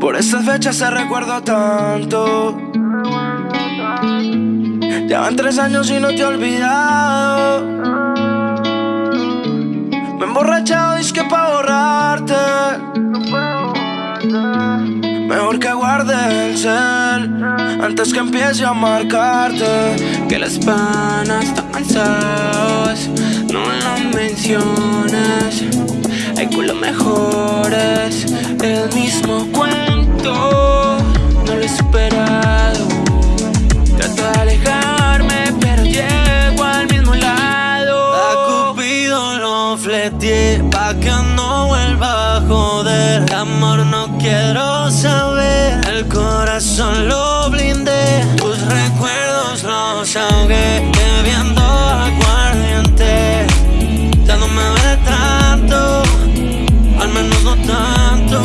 Por estas fechas se recuerdo tanto. Llevan tres años y no te he olvidado. Me he emborrachado y que pa' borrarte. Mejor que guarde el cel antes que empiece a marcarte. Que las panas están cansadas, no las menciones. Hay culo mejores, el mismo cuento. Los. Bebiendo aguardiente. Ya no me duele tanto. Al menos no tanto.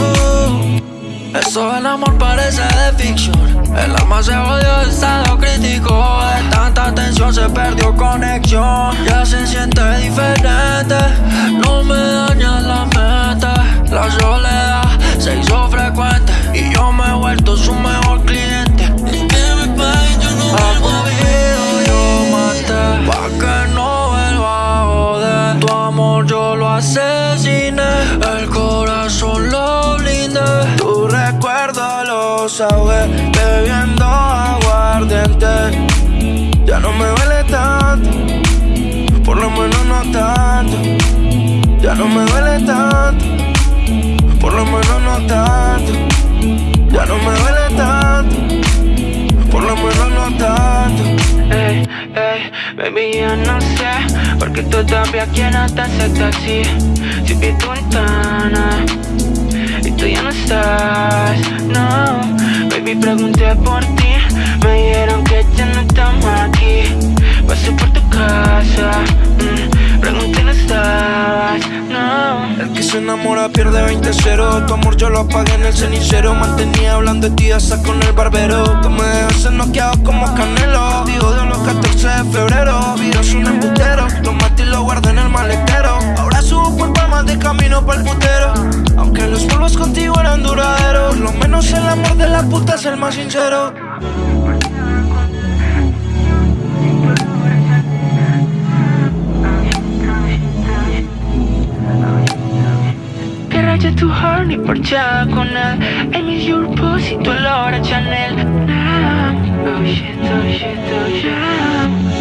Eso del amor parece de ficción. El alma se odió, estado crítico. De tanta tensión se perdió conexión. Ya se siente diferente. No me daña la meta. La asesiné. El corazón lo blindé. Tu recuerdo lo ahogué. Bebiendo aguardiente. Ya no me duele tanto. Por lo menos no tanto. Ya no me duele tanto. Ey, ey, baby, yo no sé por qué todavía quiero te acepta así. Si vi tu ventana y tú ya no estás, no. Baby, pregunté por ti, me dijeron que ya no estamos aquí. Pasé por tu casa, mm, pregunté no estabas, no. El que se enamora pierde 20-0 Tu amor yo lo apagué en el cenicero Mantenía hablando de ti hasta con el barbero Tú me dejaste noqueado como canelo Digo de los 14 de febrero Virus un embutero Lo maté y lo guardé en el maletero. Ahora subo por palmas de camino pa'l putero. Aunque los polvos contigo eran duraderos Por lo menos el amor de la puta es el más sincero. Raya tu horny parchada con él I miss your pussy, tu olor a Chanel Nah. Oh shit, oh shit, oh shit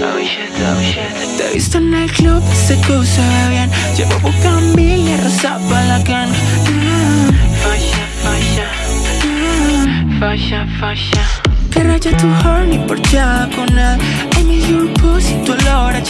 Oh shit, oh shit Te he visto en el club, se ve bien Llevo bucambil y rosa pa' la can fasha Nah. Fasha, fasha Que raya tu horny parchada con él I miss your pussy, tu olor a